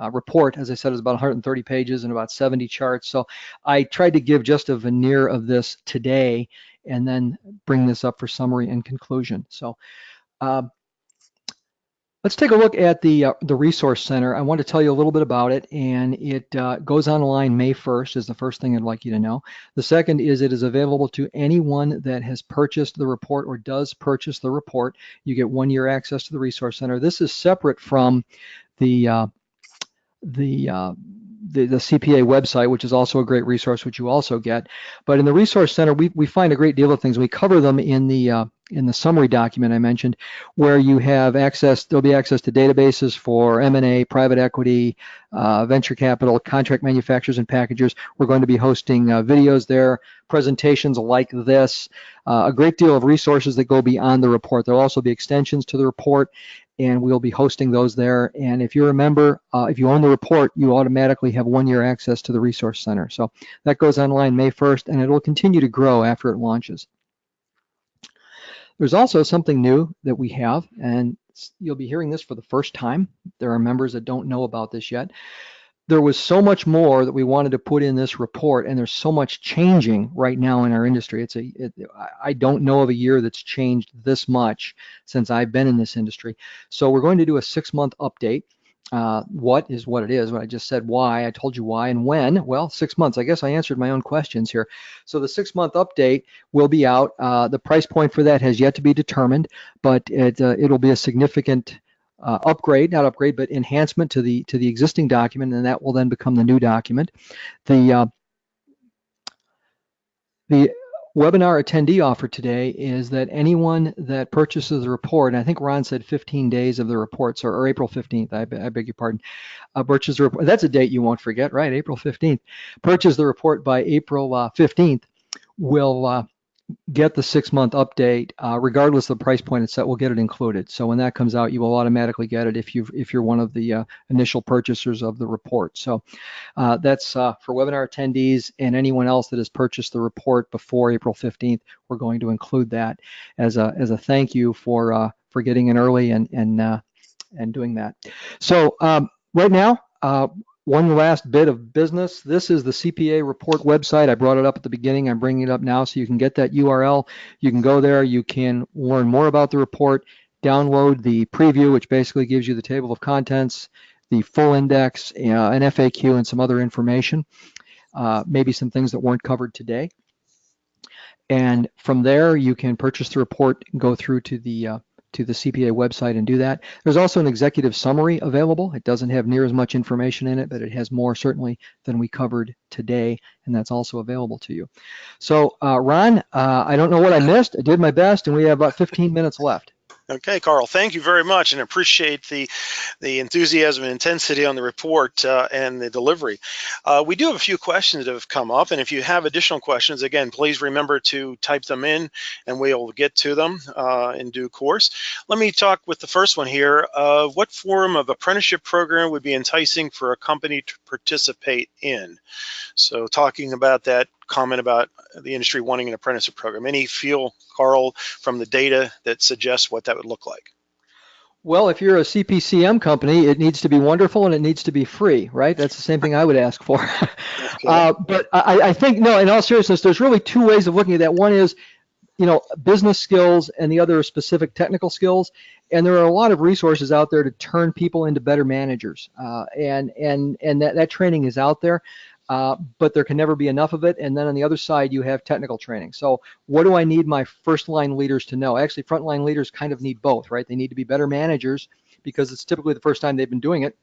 uh, report, as I said, is about 130 pages and about 70 charts. So I tried to give just a veneer of this today and then bring this up for summary and conclusion. So uh, Let's take a look at the uh, the Resource Center. I want to tell you a little bit about it, and it uh, goes online May 1st is the first thing I'd like you to know. The second is it is available to anyone that has purchased the report or does purchase the report. You get one year access to the Resource Center. This is separate from the uh, the uh, the, the, CPA website, which is also a great resource, which you also get. But in the Resource Center, we, we find a great deal of things. We cover them in the uh, in the summary document I mentioned, where you have access, there'll be access to databases for M&A, private equity, uh, venture capital, contract manufacturers and packagers. We're going to be hosting uh, videos there, presentations like this, uh, a great deal of resources that go beyond the report. There'll also be extensions to the report and we'll be hosting those there. And if you're a member, uh, if you own the report, you automatically have one year access to the Resource Center. So that goes online May 1st and it'll continue to grow after it launches. There's also something new that we have, and you'll be hearing this for the first time. There are members that don't know about this yet. There was so much more that we wanted to put in this report, and there's so much changing right now in our industry. It's a, it, I don't know of a year that's changed this much since I've been in this industry. So we're going to do a six-month update uh, what is what it is. When I just said why, I told you why and when. Well, six months. I guess I answered my own questions here. So the six month update will be out. Uh, the price point for that has yet to be determined, but it, uh, it'll be a significant uh, upgrade, not upgrade, but enhancement to the to the existing document, and that will then become the new document. The uh, the webinar attendee offer today is that anyone that purchases the report, and I think Ron said 15 days of the reports, or, or April 15th, I, I, beg your pardon, uh, purchase the report. That's a date you won't forget, right? April 15th. Purchase the report by April uh, 15th will uh, get the six month update, uh, regardless of the price point it's set, we'll get it included. So when that comes out, you will automatically get it if you if you're one of the uh, initial purchasers of the report. So uh, that's uh, for webinar attendees and anyone else that has purchased the report before April 15th. We're going to include that as a as a thank you for uh, for getting in early and and uh, and doing that. So um, right now. One last bit of business. This is the CPA report website. I brought it up at the beginning. I'm bringing it up now so you can get that URL. You can go there. You can learn more about the report, download the preview, which basically gives you the table of contents, the full index, uh, an FAQ, and some other information, uh, maybe some things that weren't covered today. And from there, you can purchase the report, go through to the uh, to the CPA website and do that. There's also an executive summary available. It doesn't have near as much information in it, but it has more certainly than we covered today, and that's also available to you. So, uh, Ron, uh, I don't know what I missed. I did my best, and we have about 15 minutes left. Okay, Carl, thank you very much and appreciate the, the enthusiasm and intensity on the report uh, and the delivery. Uh, we do have a few questions that have come up, and if you have additional questions, again, please remember to type them in and we'll get to them uh, in due course. Let me talk with the first one here. Uh, what form of apprenticeship program would be enticing for a company to participate in? So talking about that comment about the industry wanting an apprenticeship program. Any feel, Carl, from the data that suggests what that would look like? Well, if you're a CPCM company, it needs to be wonderful and it needs to be free, right? That's the same thing I would ask for. Okay. Uh, but I, I, think, no, in all seriousness, there's really two ways of looking at that. One is, you know, business skills and the other specific technical skills. And there are a lot of resources out there to turn people into better managers. Uh, and and and that, that training is out there uh, but there can never be enough of it. And then on the other side, you have technical training. So what do I need my first line leaders to know? Actually, frontline leaders kind of need both, right? They need to be better managers because it's typically the first time they've been doing it.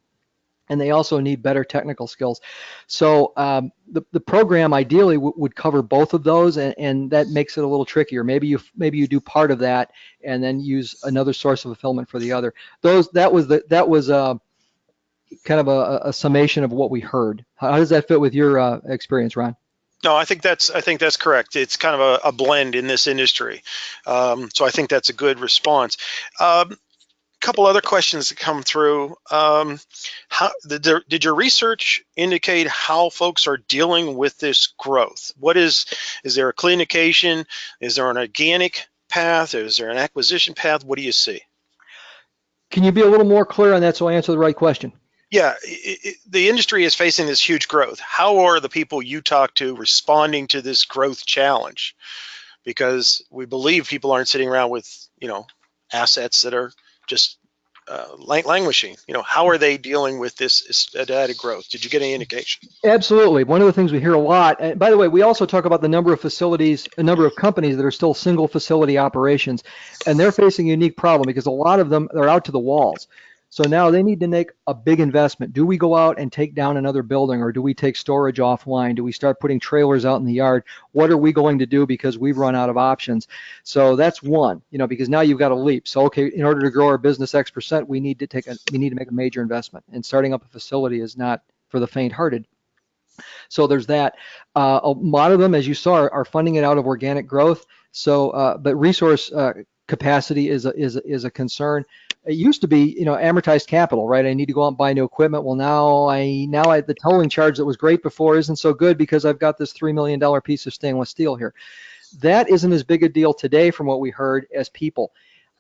And they also need better technical skills. So um, the, the program ideally would cover both of those, and, and that makes it a little trickier. Maybe you maybe you do part of that, and then use another source of fulfillment for the other. Those that was the that was uh, kind of a, a summation of what we heard. How, does that fit with your uh, experience, Ron? No, I think that's I think that's correct. It's kind of a, a blend in this industry, um, so I think that's a good response. A um, couple other questions that come through. Um, how did, there, did your research indicate how folks are dealing with this growth? What is is there a clinication? Is there an organic path? Is there an acquisition path? What do you see? Can you be a little more clear on that so I answer the right question? Yeah, it, it, the industry is facing this huge growth. How are the people you talk to responding to this growth challenge? Because we believe people aren't sitting around with, you know, assets that are just uh, languishing. You know, how are they dealing with this added growth? Did you get any indication? Absolutely. One of the things we hear a lot, and by the way, we also talk about the number of facilities, a number of companies that are still single facility operations, and they're facing a unique problem because a lot of them are out to the walls. So now they need to make a big investment. Do we go out and take down another building or do we take storage offline? Do we start putting trailers out in the yard? What are we going to do because we've run out of options? So that's one, you know, because now you've got a leap. So okay, in order to grow our business X percent, we need to take a we need to make a major investment. And starting up a facility is not for the faint-hearted. So there's that. Uh, a lot of them, as you saw, are, are funding it out of organic growth. So, uh, but resource uh, capacity is a, is a, is a concern it used to be, you know, amortized capital, right? I need to go out and buy new equipment. Well, now I now I the tolling charge that was great before isn't so good because I've got this three million dollar piece of stainless steel here. That isn't as big a deal today, from what we heard, as people.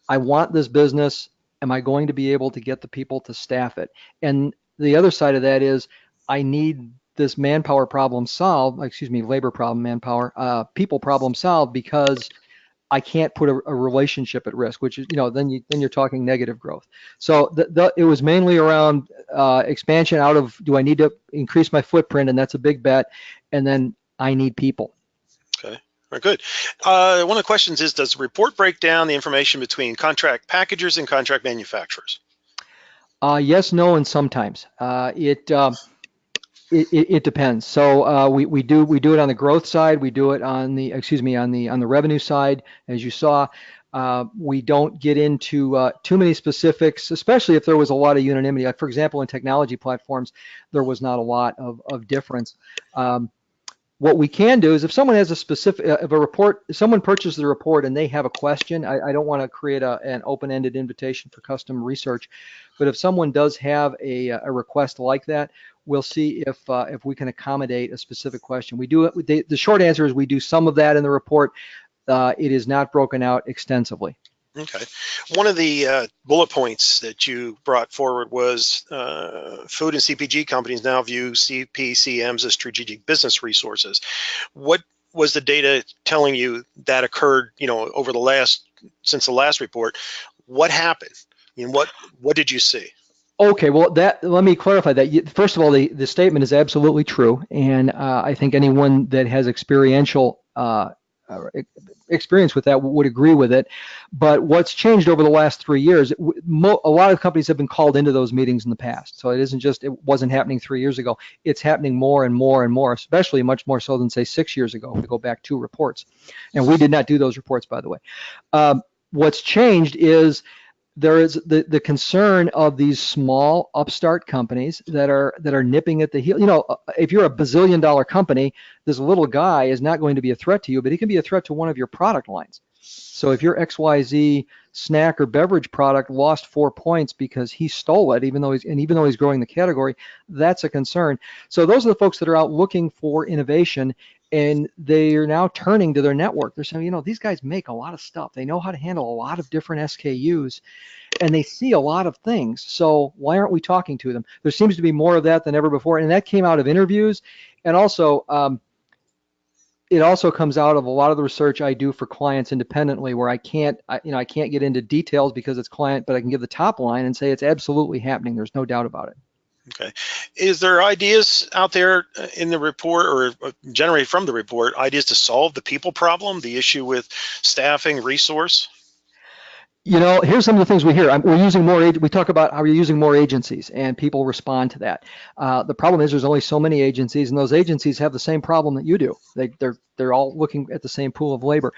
I want this business. Am I going to be able to get the people to staff it? And the other side of that is, I need this manpower problem solved. Excuse me, labor problem, manpower, uh, people problem solved because I can't put a, a, relationship at risk, which is, you know, then you then you're talking negative growth. So the, the, it was mainly around uh, expansion out of do I need to increase my footprint, and that's a big bet, and then I need people. Okay. Very good. Uh, one of the questions is, does the report break down the information between contract packagers and contract manufacturers? Uh, yes, no, and sometimes. Uh, it it, it, depends. So uh, we, we do we do it on the growth side. We do it on the excuse me on the on the revenue side, as you saw. Uh, we don't get into uh, too many specifics, especially if there was a lot of unanimity. Like for example, in technology platforms, there was not a lot of, of difference. Um, what we can do is if someone has a specific, uh, if a report, someone purchases the report and they have a question, I, I don't want to create a, an open-ended invitation for custom research, but if someone does have a, a request like that, we'll see if uh, if we can accommodate a specific question. We do. The, the short answer is we do some of that in the report. Uh, it is not broken out extensively. Okay. One of the uh, bullet points that you brought forward was uh, food and CPG companies now view CPCMs as strategic business resources. What was the data telling you that occurred, you know, over the last, since the last report? What happened? I mean, what, what did you see? Okay, well, that let me clarify that. First of all, the, the statement is absolutely true, and uh, I think anyone that has experiential uh, uh experience with that would agree with it. But what's changed over the last three years, a lot of companies have been called into those meetings in the past. So it isn't just, it wasn't happening three years ago. It's happening more and more and more, especially much more so than say six years ago, if we go back two reports. And we did not do those reports, by the way. Um, what's changed is there is the, the concern of these small upstart companies that are that are nipping at the heel. You know, uh, if you're a bazillion dollar company, this little guy is not going to be a threat to you, but he can be a threat to one of your product lines. So if you're XYZ snack or beverage product lost four points because he stole it, even though he's and even though he's growing the category, that's a concern. So those are the folks that are out looking for innovation and they are now turning to their network. They're saying, you know, these guys make a lot of stuff. They know how to handle a lot of different SKUs and they see a lot of things. So why aren't we talking to them? There seems to be more of that than ever before. And that came out of interviews. And also, um, it also comes out of a lot of the research I do for clients independently where I can't, I, you know, I can't get into details because it's client, but I can give the top line and say it's absolutely happening. There's no doubt about it. Okay. Is there ideas out there uh, in the report or uh, generated from the report, ideas to solve the people problem, the issue with staffing, resource? You know, here's some of the things we hear. I'm, we're using more. We talk about how we're using more agencies, and people respond to that. Uh, the problem is there's only so many agencies, and those agencies have the same problem that you do. They, they're they're all looking at the same pool of labor.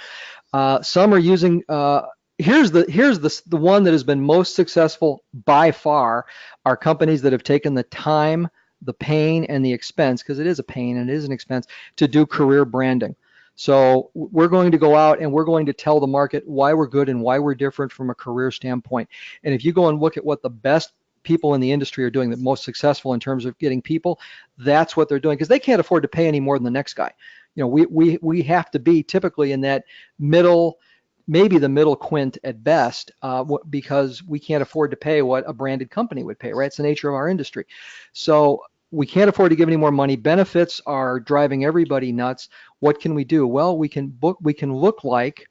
Uh, some are using uh, here's the here's the the one that has been most successful by far are companies that have taken the time, the pain, and the expense because it is a pain and it is an expense to do career branding. So we're going to go out and we're going to tell the market why we're good and why we're different from a career standpoint. And if you go and look at what the best people in the industry are doing, the most successful in terms of getting people, that's what they're doing because they can't afford to pay any more than the next guy. You know, we we we have to be typically in that middle maybe the middle quint at best uh, because we can't afford to pay what a branded company would pay, right? It's the nature of our industry. So we can't afford to give any more money. Benefits are driving everybody nuts. What can we do? Well, we can book, we can look like,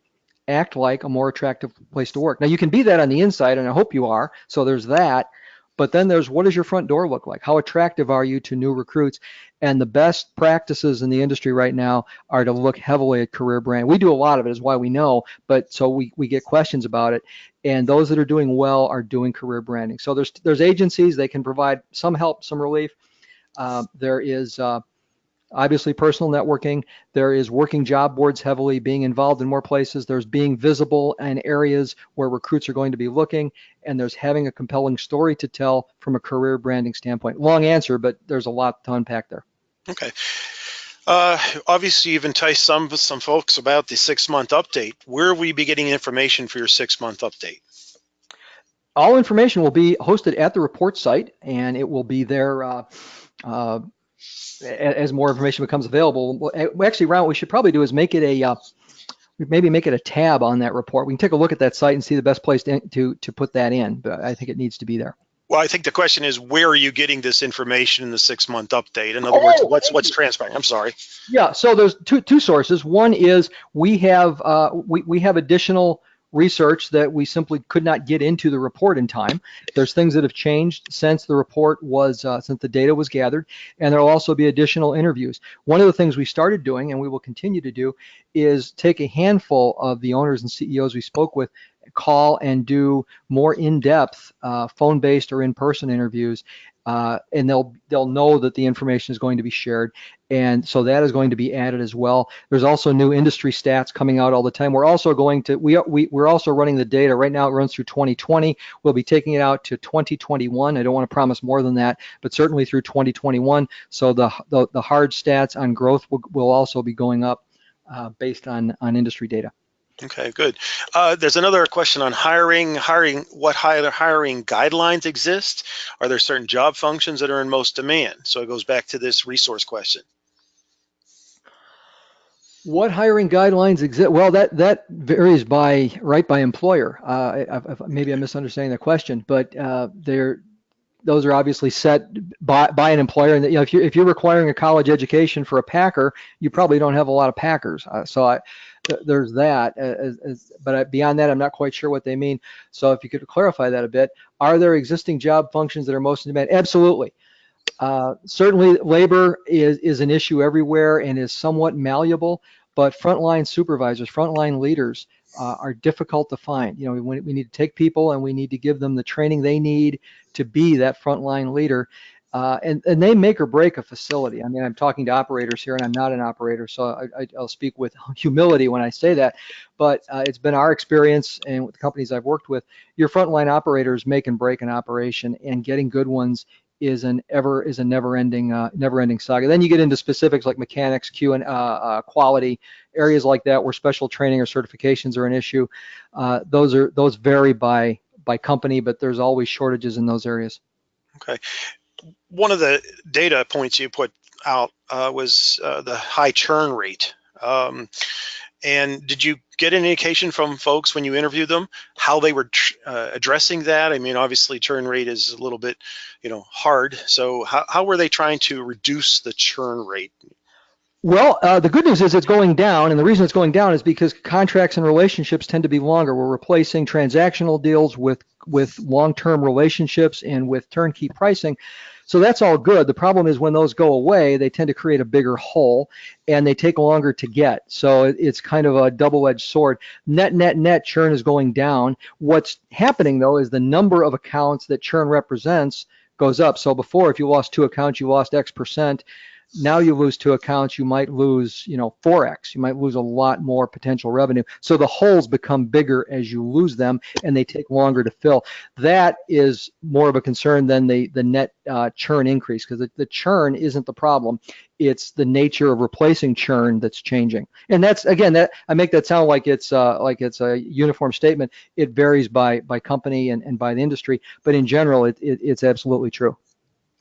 act like a more attractive place to work. Now you can be that on the inside, and I hope you are. So there's that. But then there's what does your front door look like? How attractive are you to new recruits? And the best practices in the industry right now are to look heavily at career brand. We do a lot of it, is why we know, but so we, we get questions about it. And those that are doing well are doing career branding. So there's there's agencies, they can provide some help, some relief. Uh, there is uh, obviously personal networking. There is working job boards heavily, being involved in more places. There's being visible in areas where recruits are going to be looking, and there's having a compelling story to tell from a career branding standpoint. Long answer, but there's a lot to unpack there. Okay. Uh, obviously, you've enticed some some folks about the six month update. Where will we be getting information for your six month update? All information will be hosted at the report site, and it will be there. Uh, uh, as more information becomes available. Actually, Ron, what we should probably do is make it a uh, maybe make it a tab on that report. We can take a look at that site and see the best place to to, to put that in. But I think it needs to be there. Well, I think the question is, where are you getting this information in the six-month update? In other oh, words, what's what's transpiring? I'm sorry. Yeah, so there's two two sources. One is we have uh, we we have additional research that we simply could not get into the report in time. There's things that have changed since the report was, uh, since the data was gathered, and there'll also be additional interviews. One of the things we started doing, and we will continue to do, is take a handful of the owners and CEOs we spoke with call and do more in-depth uh, phone-based or in-person interviews uh, and they'll they'll know that the information is going to be shared. And so that is going to be added as well. There's also new industry stats coming out all the time. We're also going to we, we we're also running the data. Right now it runs through 2020 we'll be taking it out to 2021 i don't want to promise more than that but certainly through 2021 so the the, the hard stats on growth will, will also be going up uh, based on on industry data Okay, good. Uh, there's another question on hiring. Hiring, what hiring guidelines exist? Are there certain job functions that are in most demand? So it goes back to this resource question. What hiring guidelines exist? Well, that that varies by right by employer. Uh, I, I, maybe I'm misunderstanding the question, but uh, they're those are obviously set by, by an employer. And you know, if you're if you're requiring a college education for a packer, you probably don't have a lot of packers. Uh, so I, there's that. As, as, but beyond that, I'm not quite sure what they mean. So if you could clarify that a bit, are there existing job functions that are most in demand? Absolutely. Uh, certainly, labor is is an issue everywhere and is somewhat malleable. but frontline supervisors, frontline leaders uh, are difficult to find. You know, we, we need to take people and we need to give them the training they need to be that frontline leader. Uh, and, and they make or break a facility. I mean, I'm talking to operators here and I'm not an operator, so I, will speak with humility when I say that. But uh, it's been our experience and with the companies I've worked with, your frontline operators make and break an operation and getting good ones is an ever is a never-ending uh, never-ending saga. Then you get into specifics like mechanics, Q and uh, uh, quality areas like that where special training or certifications are an issue. Uh, those are those vary by by company, but there's always shortages in those areas. Okay, one of the data points you put out uh, was uh, the high churn rate. Um, and did you get an indication from folks when you interviewed them how they were uh, addressing that? I mean, obviously churn rate is a little bit, you know, hard. So how, how were they trying to reduce the churn rate? Well, uh, the good news is it's going down, and the reason it's going down is because contracts and relationships tend to be longer. We're replacing transactional deals with with long-term relationships and with turnkey pricing. So that's all good. The problem is when those go away, they tend to create a bigger hole and they take longer to get. So it's kind of a double-edged sword. Net, net, net churn is going down. What's happening though is the number of accounts that churn represents goes up. So before, if you lost two accounts, you lost X percent now you lose two accounts, you might lose, you know, 4x. You might lose a lot more potential revenue. So the holes become bigger as you lose them and they take longer to fill. That is more of a concern than the, the net uh, churn increase because the, the churn isn't the problem. It's the nature of replacing churn that's changing. And that's, again, that I make that sound like it's uh, like it's a uniform statement. It varies by, by company and, and by the industry, but in general, it, it it's absolutely true.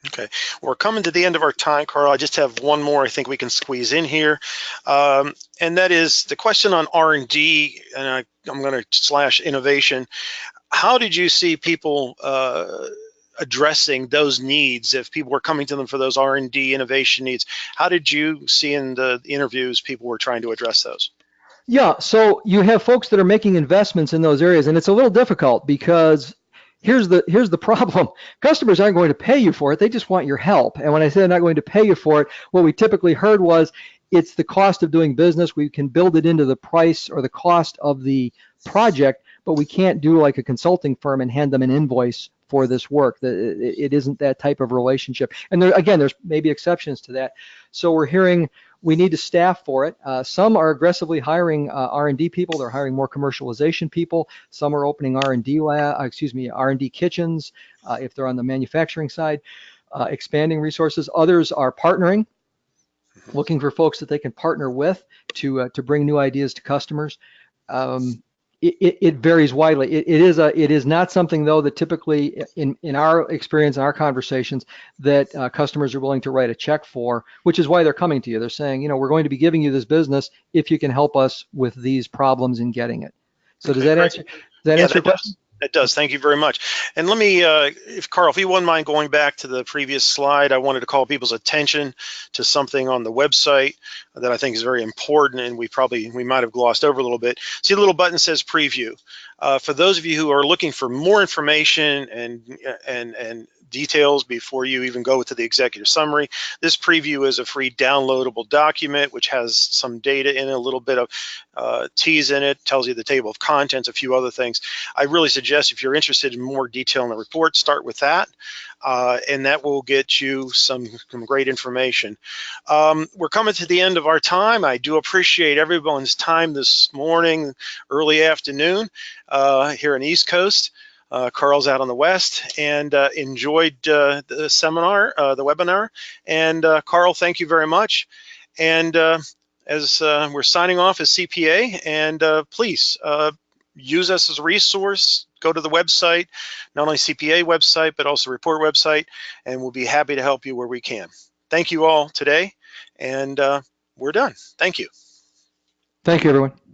Okay, we're coming to the end of our time, Carl. I just have one more I think we can squeeze in here, um, and that is the question on R&D, and I, am going to slash innovation. How did you see people uh, addressing those needs if people were coming to them for those R&D innovation needs? How did you see in the interviews people were trying to address those? Yeah, so you have folks that are making investments in those areas, and it's a little difficult because here's the here's the problem. Customers aren't going to pay you for it. They just want your help. And when i say they're not going to pay you for it what we typically heard was it's the cost of doing business. We can build it into the price or the cost of the project but we can't do like a consulting firm and hand them an invoice for this work. It isn't that type of relationship. And there again there's maybe exceptions to that. So we're hearing we need to staff for it. Uh, some are aggressively hiring uh, R&D people. They're hiring more commercialization people. Some are opening R&D lab, uh, excuse me, R&D kitchens uh, if they're on the manufacturing side, uh, expanding resources. Others are partnering, looking for folks that they can partner with to uh, to bring new ideas to customers. Um, it, it, varies widely. It, it is a it is not something though that typically in in our experience in our conversations that uh, customers are willing to write a check for, which is why they're coming to you. They're saying, you know, we're going to be giving you this business if you can help us with these problems in getting it. So does that answer does that yeah, answer your question? It does. Thank you very much. And let me, uh, if Carl, if you wouldn't mind going back to the previous slide, I wanted to call people's attention to something on the website that I think is very important, and we probably we might have glossed over a little bit. See, the little button says preview. Uh, for those of you who are looking for more information and and and details before you even go to the executive summary. This preview is a free downloadable document which has some data in it, a little bit of uh, T's in it, tells you the table of contents, a few other things. I really suggest if you're interested in more detail in the report, start with that. Uh, and that will get you some, some great information. Um, we're coming to the end of our time. I do appreciate everyone's time this morning, early afternoon uh, here in East Coast. Uh, Carl's out on the west and uh, enjoyed uh, the seminar, uh, the webinar. And uh, Carl, thank you very much. And uh, as we're signing off as CPA, and please use us as a resource. Go to the website, not only CPA website, but also report website, and we'll be happy to help you where we can. Thank you all today, and we're done. Thank you. Thank you, everyone.